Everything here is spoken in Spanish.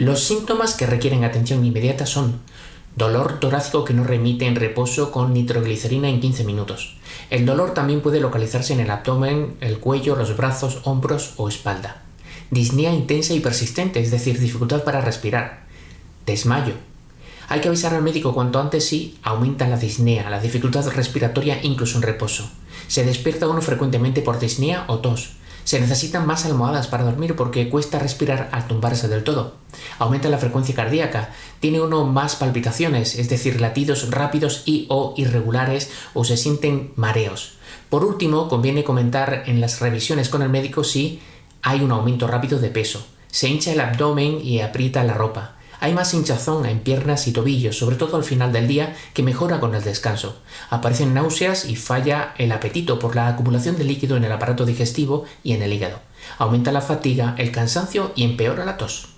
Los síntomas que requieren atención inmediata son dolor torácico que no remite en reposo con nitroglicerina en 15 minutos. El dolor también puede localizarse en el abdomen, el cuello, los brazos, hombros o espalda. Disnea intensa y persistente, es decir, dificultad para respirar. Desmayo. Hay que avisar al médico cuanto antes si aumenta la disnea, la dificultad respiratoria incluso en reposo. Se despierta uno frecuentemente por disnea o tos. Se necesitan más almohadas para dormir porque cuesta respirar al tumbarse del todo. Aumenta la frecuencia cardíaca, tiene uno más palpitaciones, es decir, latidos rápidos y o irregulares o se sienten mareos. Por último, conviene comentar en las revisiones con el médico si hay un aumento rápido de peso. Se hincha el abdomen y aprieta la ropa. Hay más hinchazón en piernas y tobillos, sobre todo al final del día, que mejora con el descanso. Aparecen náuseas y falla el apetito por la acumulación de líquido en el aparato digestivo y en el hígado. Aumenta la fatiga, el cansancio y empeora la tos.